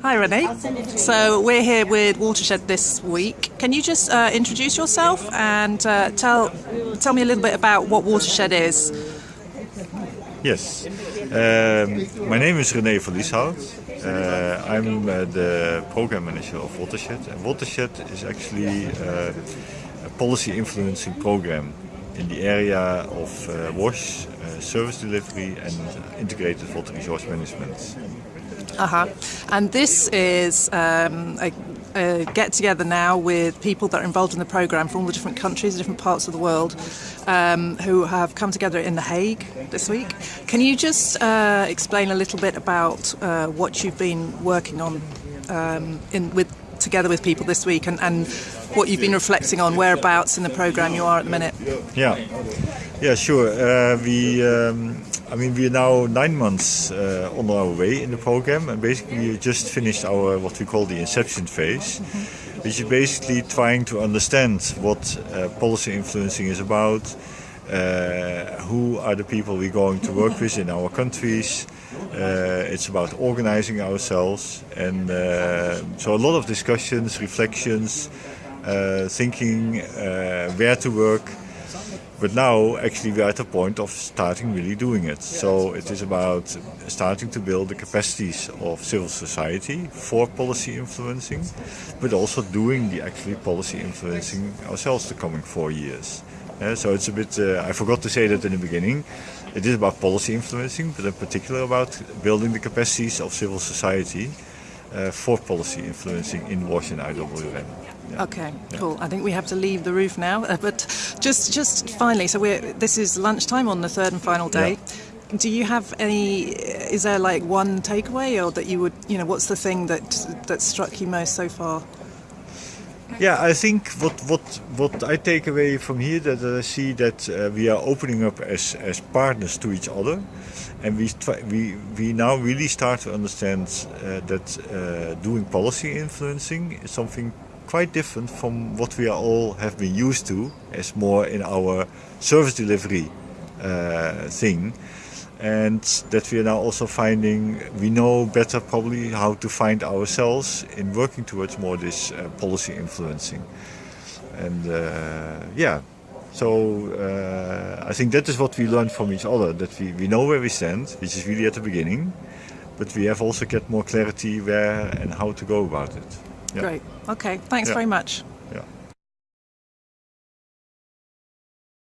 Hi, Renee. So we're here with Watershed this week. Can you just uh, introduce yourself and uh, tell tell me a little bit about what Watershed is? Yes, um, my name is René van Lieshout. Uh, I'm uh, the program manager of Watershed. And Watershed is actually uh, a policy influencing program in the area of uh, WASH, uh, service delivery and integrated water resource management. Uh-huh. And this is um, a, a get together now with people that are involved in the program from all the different countries, different parts of the world, um, who have come together in The Hague this week. Can you just uh, explain a little bit about uh, what you've been working on um, in with together with people this week and, and what you've been reflecting on, whereabouts in the program you are at the minute? Yeah, yeah, sure. Uh, we, um, I mean, we are now nine months uh, on our way in the program, and basically we just finished our what we call the inception phase, which is basically trying to understand what uh, policy influencing is about. Uh, who are the people we're going to work with in our countries? Uh, it's about organizing ourselves, and uh, so a lot of discussions, reflections, uh, thinking where to work. But now, actually, we are at the point of starting really doing it. So it is about starting to build the capacities of civil society for policy influencing, but also doing the actually policy influencing ourselves the coming four years. Uh, so it's a bit, uh, I forgot to say that in the beginning, it is about policy influencing, but in particular about building the capacities of civil society uh, for policy influencing in WASH and IWRM. Yeah. Okay, cool. I think we have to leave the roof now, uh, but just just finally, so we're this is lunchtime on the third and final day. Yeah. Do you have any? Is there like one takeaway, or that you would, you know, what's the thing that that struck you most so far? Yeah, I think what what what I take away from here that I see that uh, we are opening up as as partners to each other, and we try, we we now really start to understand uh, that uh, doing policy influencing is something quite different from what we all have been used to as more in our service delivery uh, thing and that we are now also finding we know better probably how to find ourselves in working towards more this uh, policy influencing. And uh, yeah. So uh, I think that is what we learned from each other that we, we know where we stand which is really at the beginning but we have also get more clarity where and how to go about it. Yeah. great. Okay. Thanks yeah. very much. Yeah